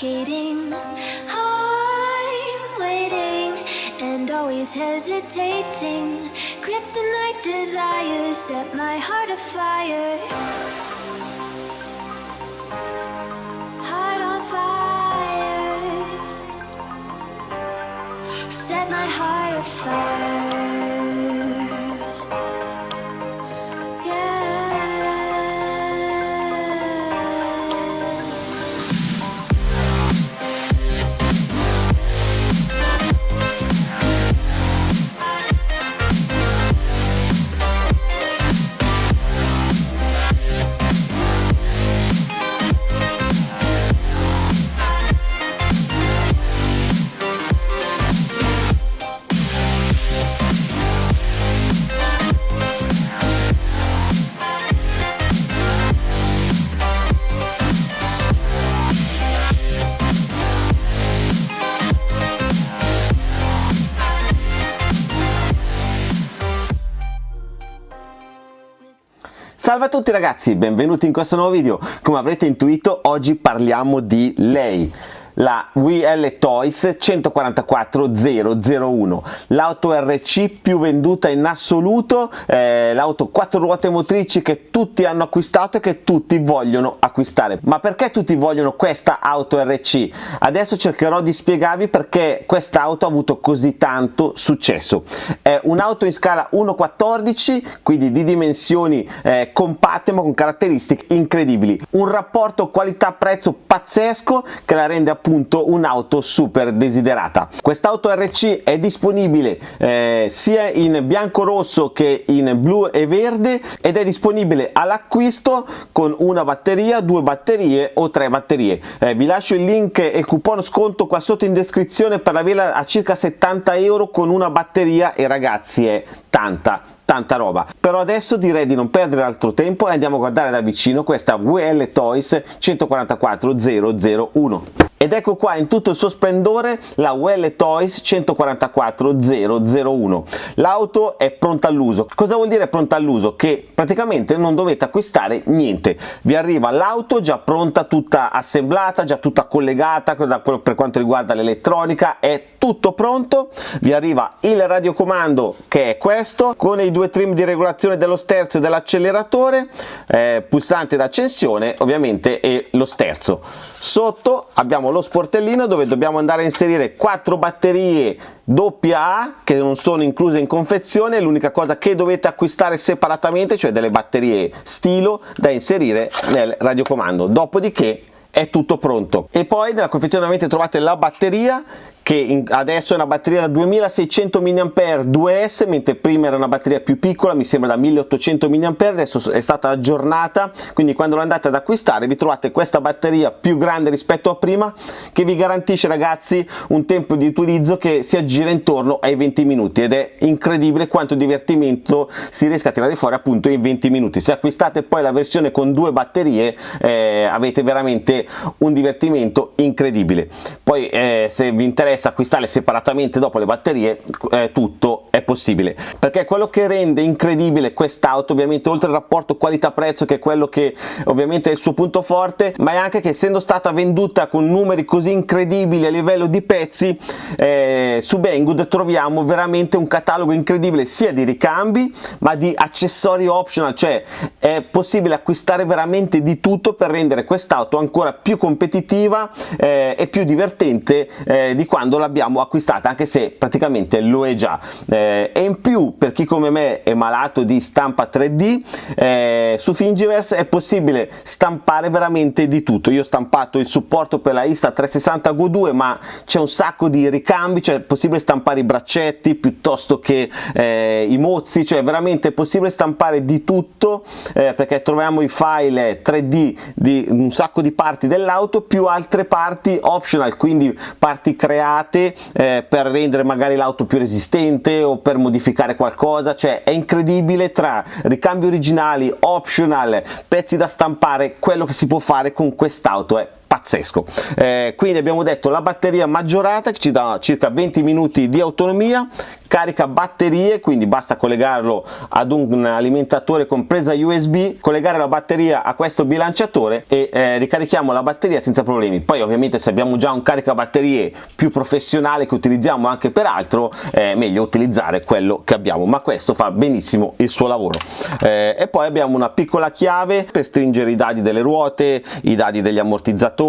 suffocating. I'm waiting and always hesitating. Kryptonite desires set my heart afire. Salve a tutti ragazzi, benvenuti in questo nuovo video. Come avrete intuito, oggi parliamo di lei, la WL Toys 144001, l'auto RC più venduta in assoluto, eh, l'auto 4 ruote motrici che tutti hanno acquistato e che tutti vogliono acquistare. Ma perché tutti vogliono questa auto RC? Adesso cercherò di spiegarvi perché questa auto ha avuto così tanto successo. È un'auto in scala 1.14, quindi di dimensioni eh, compatte ma con caratteristiche incredibili. Un rapporto qualità-prezzo pazzesco che la rende appunto un'auto super desiderata. Quest'auto RC è disponibile eh, sia in bianco rosso che in blu e verde ed è disponibile all'acquisto con una batteria, due batterie o tre batterie. Eh, vi lascio il link e il coupon sconto qua sotto in descrizione per averla a circa 70 euro con una batteria e ragazzi è tanta tanta roba però adesso direi di non perdere altro tempo e andiamo a guardare da vicino questa WL Toys 144001 ed ecco qua in tutto il suo splendore la WL Toys 144001 l'auto è pronta all'uso. Cosa vuol dire pronta all'uso? Che praticamente non dovete acquistare niente. Vi arriva l'auto già pronta tutta assemblata già tutta collegata per quanto riguarda l'elettronica. È tutto pronto. Vi arriva il radiocomando che è questo con i due trim di regolazione dello sterzo e dell'acceleratore eh, pulsante d'accensione ovviamente e lo sterzo. Sotto abbiamo lo sportellino dove dobbiamo andare a inserire quattro batterie AA che non sono incluse in confezione. L'unica cosa che dovete acquistare separatamente cioè delle batterie stilo da inserire nel radiocomando. Dopodiché è tutto pronto. E poi nella confezione ovviamente trovate la batteria che in, adesso è una batteria da 2600 mAh 2S mentre prima era una batteria più piccola mi sembra da 1800 mAh adesso è stata aggiornata. Quindi quando lo andate ad acquistare vi trovate questa batteria più grande rispetto a prima che vi garantisce ragazzi un tempo di utilizzo che si aggira intorno ai 20 minuti. Ed è incredibile quanto divertimento si riesca a tirare fuori appunto in 20 minuti. Se acquistate poi la versione con due batterie eh, avete veramente un divertimento incredibile. Poi eh, se vi interessa acquistarle separatamente dopo le batterie eh, tutto è possibile. Perché quello che rende incredibile quest'auto ovviamente oltre al rapporto qualità prezzo che è quello che ovviamente è il suo punto forte ma è anche che essendo stata venduta con numeri così incredibili a livello di pezzi eh, su Banggood troviamo veramente un catalogo incredibile sia di ricambi ma di accessori optional. Cioè è possibile acquistare veramente di tutto per rendere quest'auto ancora più competitiva eh, e più divertente eh, di quando l'abbiamo acquistata anche se praticamente lo è già. Eh, e in più per chi come me è malato di stampa 3D eh, su Thingiverse è possibile stampare veramente di tutto. Io ho stampato il supporto per la Insta 360 Go 2 ma c'è un sacco di ricambi cioè è possibile stampare i braccetti piuttosto che eh, i mozzi cioè veramente possibile stampare di tutto eh, perché troviamo i file 3D di un sacco di parti dell'auto più altre parti optional quindi parti create eh, per rendere magari l'auto più resistente o per modificare qualcosa. Cioè è incredibile tra ricambi originali optional pezzi da stampare quello che si può fare con quest'auto è pazzesco. Eh, quindi abbiamo detto la batteria maggiorata che ci dà circa 20 minuti di autonomia carica batterie quindi basta collegarlo ad un alimentatore con USB collegare la batteria a questo bilanciatore e eh, ricarichiamo la batteria senza problemi. Poi ovviamente se abbiamo già un caricabatterie più professionale che utilizziamo anche per altro è meglio utilizzare quello che abbiamo. Ma questo fa benissimo il suo lavoro. Eh, e poi abbiamo una piccola chiave per stringere i dadi delle ruote i dadi degli ammortizzatori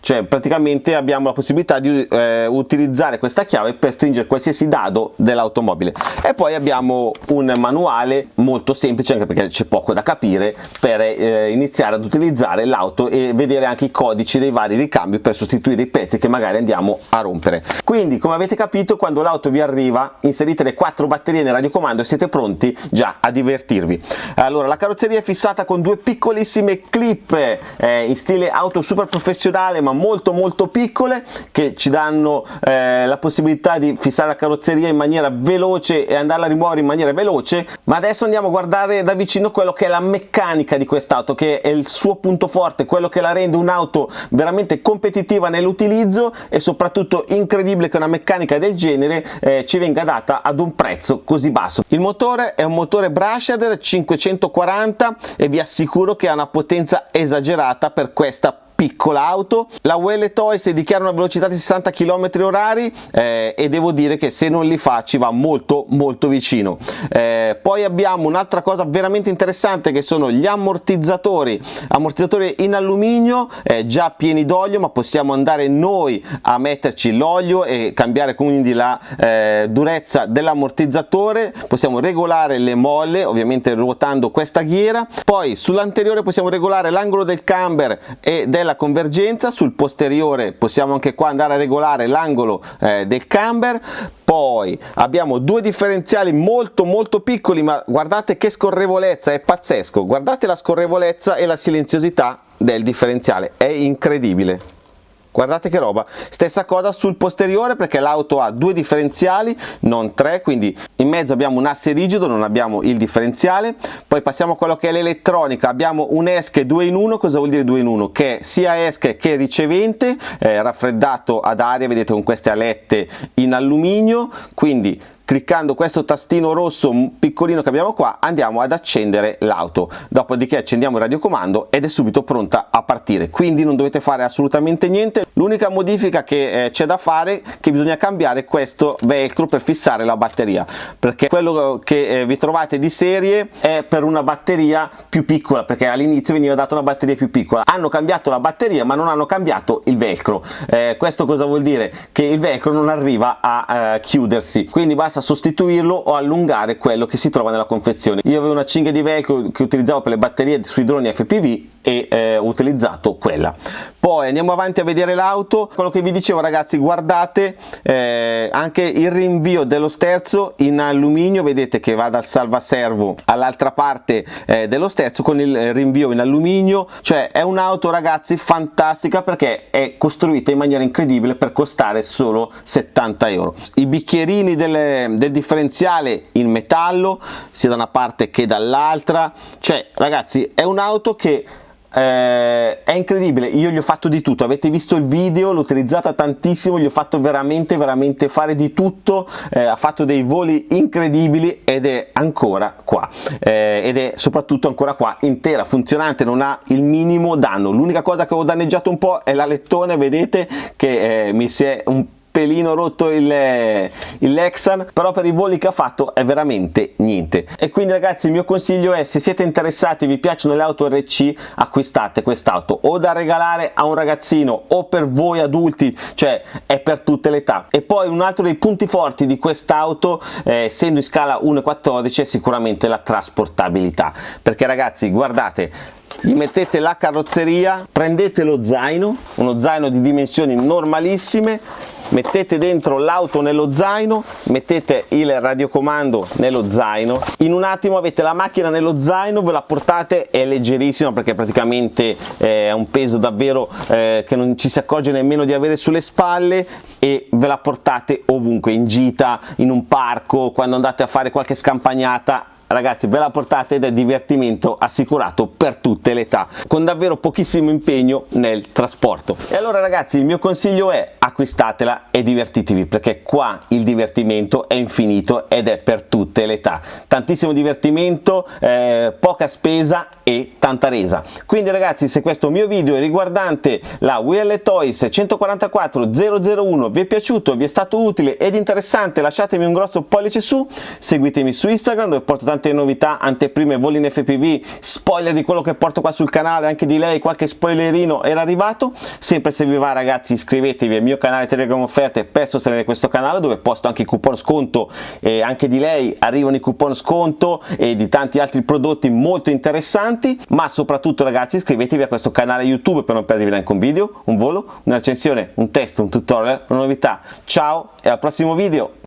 cioè praticamente abbiamo la possibilità di eh, utilizzare questa chiave per stringere qualsiasi dado dell'automobile. E poi abbiamo un manuale molto semplice anche perché c'è poco da capire per eh, iniziare ad utilizzare l'auto e vedere anche i codici dei vari ricambi per sostituire i pezzi che magari andiamo a rompere. Quindi come avete capito quando l'auto vi arriva inserite le quattro batterie nel radiocomando e siete pronti già a divertirvi. Allora la carrozzeria è fissata con due piccolissime clip eh, in stile auto super professionale ma molto molto piccole che ci danno eh, la possibilità di fissare la carrozzeria in maniera veloce e andarla a rimuovere in maniera veloce. Ma adesso andiamo a guardare da vicino quello che è la meccanica di quest'auto che è il suo punto forte quello che la rende un'auto veramente competitiva nell'utilizzo e soprattutto incredibile che una meccanica del genere eh, ci venga data ad un prezzo così basso. Il motore è un motore Brasher 540 e vi assicuro che ha una potenza esagerata per questa piccola auto. La Well Toys dichiara una velocità di 60 km orari eh, e devo dire che se non li fa ci va molto molto vicino. Eh, poi abbiamo un'altra cosa veramente interessante che sono gli ammortizzatori. Ammortizzatori in alluminio eh, già pieni d'olio ma possiamo andare noi a metterci l'olio e cambiare quindi la eh, durezza dell'ammortizzatore. Possiamo regolare le molle ovviamente ruotando questa ghiera. Poi sull'anteriore possiamo regolare l'angolo del camber e della la convergenza sul posteriore possiamo anche qua andare a regolare l'angolo eh, del camber. Poi abbiamo due differenziali molto molto piccoli ma guardate che scorrevolezza è pazzesco. Guardate la scorrevolezza e la silenziosità del differenziale è incredibile guardate che roba. Stessa cosa sul posteriore perché l'auto ha due differenziali non tre quindi in mezzo abbiamo un asse rigido non abbiamo il differenziale. Poi passiamo a quello che è l'elettronica. Abbiamo un esche 2 in 1 cosa vuol dire 2 in 1 che sia esche che ricevente eh, raffreddato ad aria vedete con queste alette in alluminio. Quindi cliccando questo tastino rosso piccolino che abbiamo qua andiamo ad accendere l'auto. Dopodiché accendiamo il radiocomando ed è subito pronta a partire. Quindi non dovete fare assolutamente niente l'unica modifica che eh, c'è da fare è che bisogna cambiare questo velcro per fissare la batteria perché quello che eh, vi trovate di serie è per una batteria più piccola perché all'inizio veniva data una batteria più piccola. Hanno cambiato la batteria ma non hanno cambiato il velcro. Eh, questo cosa vuol dire? Che il velcro non arriva a eh, chiudersi. Quindi basta sostituirlo o allungare quello che si trova nella confezione. Io avevo una cinghia di velcro che utilizzavo per le batterie sui droni FPV e eh, ho utilizzato quella poi andiamo avanti a vedere l'auto. Quello che vi dicevo ragazzi guardate eh, anche il rinvio dello sterzo in alluminio. Vedete che va dal salvaservo all'altra parte eh, dello sterzo con il rinvio in alluminio. Cioè è un'auto ragazzi fantastica perché è costruita in maniera incredibile per costare solo 70 euro. I bicchierini delle, del differenziale in metallo sia da una parte che dall'altra. Cioè ragazzi è un'auto che eh, è incredibile io gli ho fatto di tutto. Avete visto il video l'ho utilizzata tantissimo gli ho fatto veramente veramente fare di tutto. Eh, ha fatto dei voli incredibili ed è ancora qua. Eh, ed è soprattutto ancora qua intera funzionante non ha il minimo danno. L'unica cosa che ho danneggiato un po' è la lettone vedete che eh, mi si è un po' pelino rotto il, il Lexan però per i voli che ha fatto è veramente niente. E quindi ragazzi il mio consiglio è se siete interessati vi piacciono le auto RC acquistate quest'auto. O da regalare a un ragazzino o per voi adulti cioè è per tutte le età. E poi un altro dei punti forti di quest'auto eh, essendo in scala 1.14 è sicuramente la trasportabilità. Perché ragazzi guardate gli mettete la carrozzeria prendete lo zaino uno zaino di dimensioni normalissime mettete dentro l'auto nello zaino mettete il radiocomando nello zaino. In un attimo avete la macchina nello zaino ve la portate è leggerissima perché praticamente eh, è un peso davvero eh, che non ci si accorge nemmeno di avere sulle spalle e ve la portate ovunque in gita in un parco quando andate a fare qualche scampagnata. Ragazzi ve la portate ed è divertimento assicurato per tutte le età con davvero pochissimo impegno nel trasporto. E allora ragazzi il mio consiglio è acquistatela e divertitevi perché qua il divertimento è infinito ed è per tutte le età. Tantissimo divertimento eh, poca spesa e tanta resa. Quindi ragazzi se questo mio video è riguardante la Will Toys 144 001 vi è piaciuto vi è stato utile ed interessante lasciatemi un grosso pollice su seguitemi su Instagram dove porto tante novità anteprime voli in FPV spoiler di quello che porto qua sul canale anche di lei qualche spoilerino era arrivato. Sempre se vi va ragazzi iscrivetevi al canale Telegram offerte per sostenere questo canale dove posto anche i coupon sconto e anche di lei arrivano i coupon sconto e di tanti altri prodotti molto interessanti ma soprattutto ragazzi iscrivetevi a questo canale YouTube per non perdervi neanche un video, un volo, una recensione, un test, un tutorial, una novità. Ciao e al prossimo video!